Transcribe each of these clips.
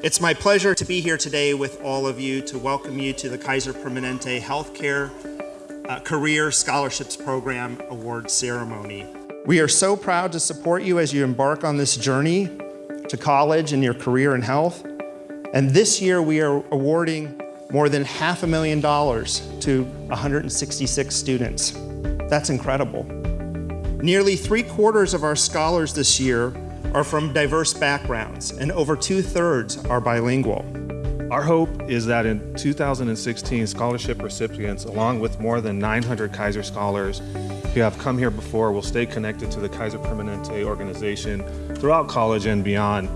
It's my pleasure to be here today with all of you to welcome you to the Kaiser Permanente Healthcare uh, Career Scholarships Program Award Ceremony. We are so proud to support you as you embark on this journey to college and your career in health. And this year we are awarding more than half a million dollars to 166 students. That's incredible. Nearly three quarters of our scholars this year are from diverse backgrounds, and over two thirds are bilingual. Our hope is that in 2016, scholarship recipients, along with more than 900 Kaiser scholars who have come here before, will stay connected to the Kaiser Permanente organization throughout college and beyond.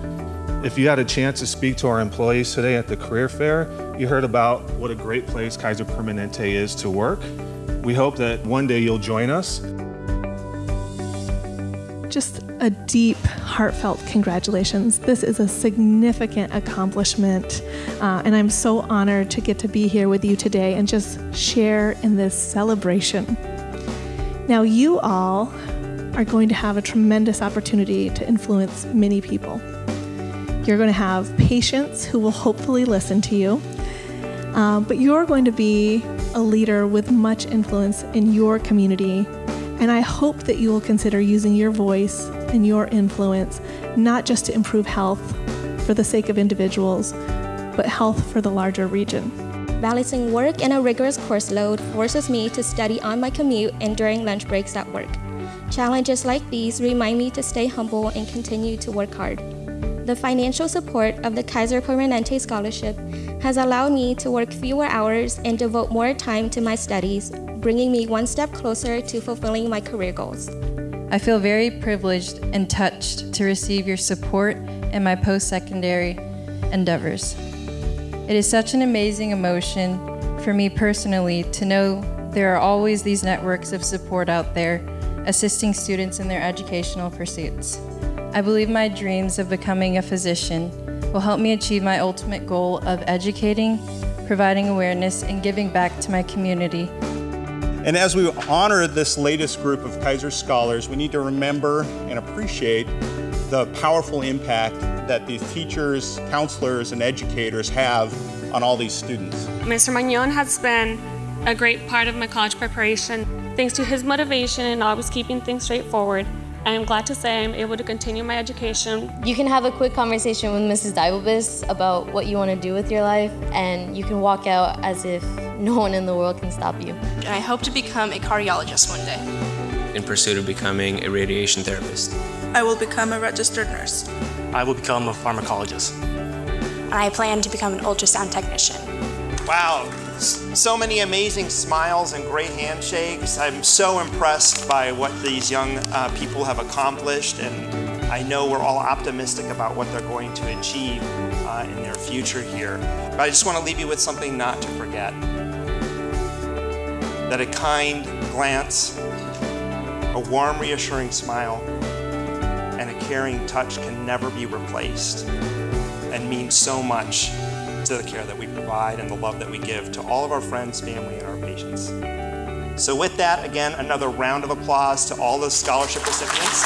If you had a chance to speak to our employees today at the career fair, you heard about what a great place Kaiser Permanente is to work. We hope that one day you'll join us. Just a deep, heartfelt congratulations. This is a significant accomplishment, uh, and I'm so honored to get to be here with you today and just share in this celebration. Now, you all are going to have a tremendous opportunity to influence many people. You're going to have patients who will hopefully listen to you, uh, but you're going to be a leader with much influence in your community. And I hope that you will consider using your voice and your influence not just to improve health for the sake of individuals, but health for the larger region. Balancing work and a rigorous course load forces me to study on my commute and during lunch breaks at work. Challenges like these remind me to stay humble and continue to work hard. The financial support of the Kaiser Permanente Scholarship has allowed me to work fewer hours and devote more time to my studies, bringing me one step closer to fulfilling my career goals. I feel very privileged and touched to receive your support in my post secondary endeavors. It is such an amazing emotion for me personally to know there are always these networks of support out there assisting students in their educational pursuits. I believe my dreams of becoming a physician will help me achieve my ultimate goal of educating, providing awareness, and giving back to my community and as we honor this latest group of Kaiser Scholars, we need to remember and appreciate the powerful impact that these teachers, counselors, and educators have on all these students. Mr. Magnon has been a great part of my college preparation. Thanks to his motivation and always keeping things straightforward, I am glad to say I'm able to continue my education. You can have a quick conversation with Mrs. Dibelbis about what you want to do with your life, and you can walk out as if no one in the world can stop you. And I hope to become a cardiologist one day. In pursuit of becoming a radiation therapist. I will become a registered nurse. I will become a pharmacologist. And I plan to become an ultrasound technician. Wow, so many amazing smiles and great handshakes. I'm so impressed by what these young uh, people have accomplished and I know we're all optimistic about what they're going to achieve uh, in their future here. But I just want to leave you with something not to forget. That a kind glance, a warm reassuring smile, and a caring touch can never be replaced and mean so much to the care that we provide and the love that we give to all of our friends, family, and our patients. So with that, again, another round of applause to all the scholarship recipients.